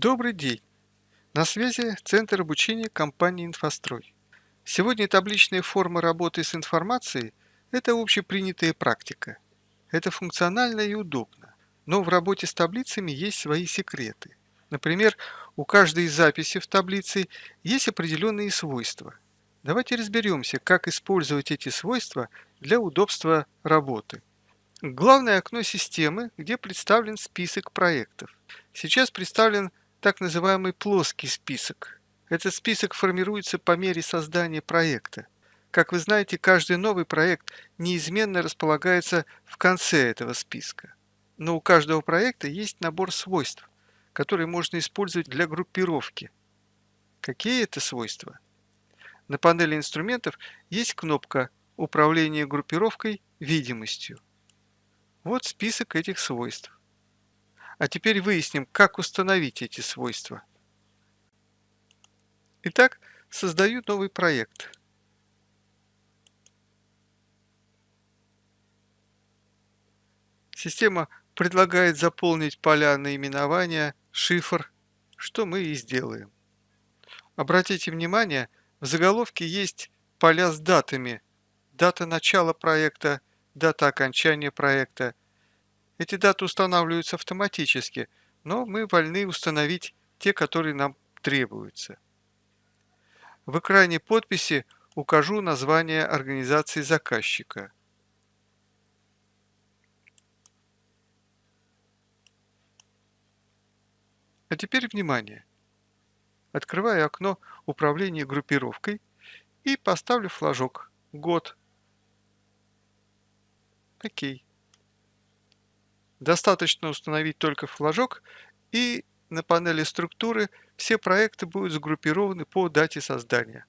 Добрый день! На связи Центр обучения компании «Инфострой». Сегодня табличные формы работы с информацией – это общепринятая практика. Это функционально и удобно, но в работе с таблицами есть свои секреты. Например, у каждой записи в таблице есть определенные свойства. Давайте разберемся, как использовать эти свойства для удобства работы. Главное окно системы, где представлен список проектов. Сейчас представлен так называемый плоский список. Этот список формируется по мере создания проекта. Как вы знаете, каждый новый проект неизменно располагается в конце этого списка. Но у каждого проекта есть набор свойств, которые можно использовать для группировки. Какие это свойства? На панели инструментов есть кнопка «Управление группировкой видимостью». Вот список этих свойств. А теперь выясним, как установить эти свойства. Итак, создаю новый проект. Система предлагает заполнить поля наименования, шифр, что мы и сделаем. Обратите внимание, в заголовке есть поля с датами. Дата начала проекта, дата окончания проекта, эти даты устанавливаются автоматически, но мы вольны установить те, которые нам требуются. В экране подписи укажу название организации заказчика. А теперь внимание! Открываю окно управления группировкой и поставлю флажок «Год». Окей. Достаточно установить только флажок и на панели структуры все проекты будут сгруппированы по дате создания.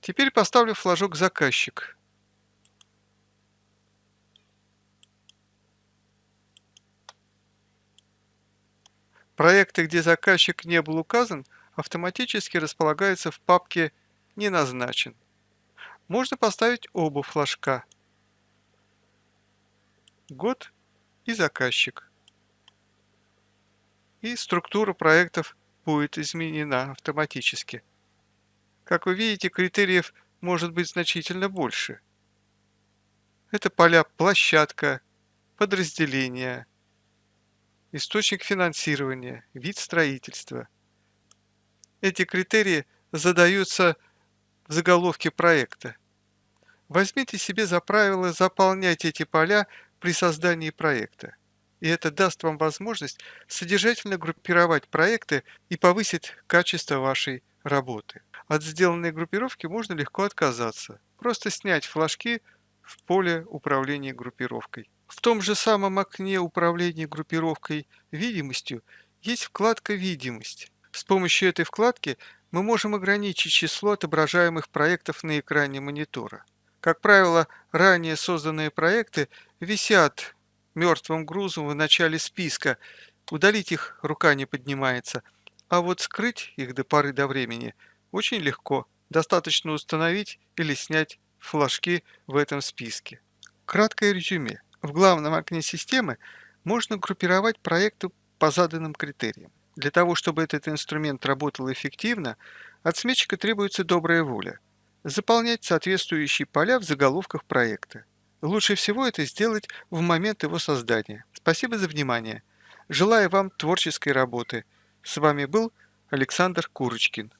Теперь поставлю флажок «Заказчик». Проекты, где заказчик не был указан, автоматически располагаются в папке «Не назначен». Можно поставить оба флажка. Год и заказчик. И структура проектов будет изменена автоматически. Как вы видите, критериев может быть значительно больше. Это поля площадка, подразделение, источник финансирования, вид строительства. Эти критерии задаются в заголовке проекта. Возьмите себе за правило заполнять эти поля при создании проекта. И это даст вам возможность содержательно группировать проекты и повысить качество вашей работы. От сделанной группировки можно легко отказаться. Просто снять флажки в поле управления группировкой. В том же самом окне управления группировкой видимостью есть вкладка «Видимость». С помощью этой вкладки мы можем ограничить число отображаемых проектов на экране монитора. Как правило, ранее созданные проекты висят мертвым грузом в начале списка, удалить их рука не поднимается, а вот скрыть их до поры до времени очень легко, достаточно установить или снять флажки в этом списке. Краткое резюме. В главном окне системы можно группировать проекты по заданным критериям. Для того, чтобы этот инструмент работал эффективно, от сметчика требуется добрая воля – заполнять соответствующие поля в заголовках проекта. Лучше всего это сделать в момент его создания. Спасибо за внимание. Желаю вам творческой работы. С вами был Александр Курочкин.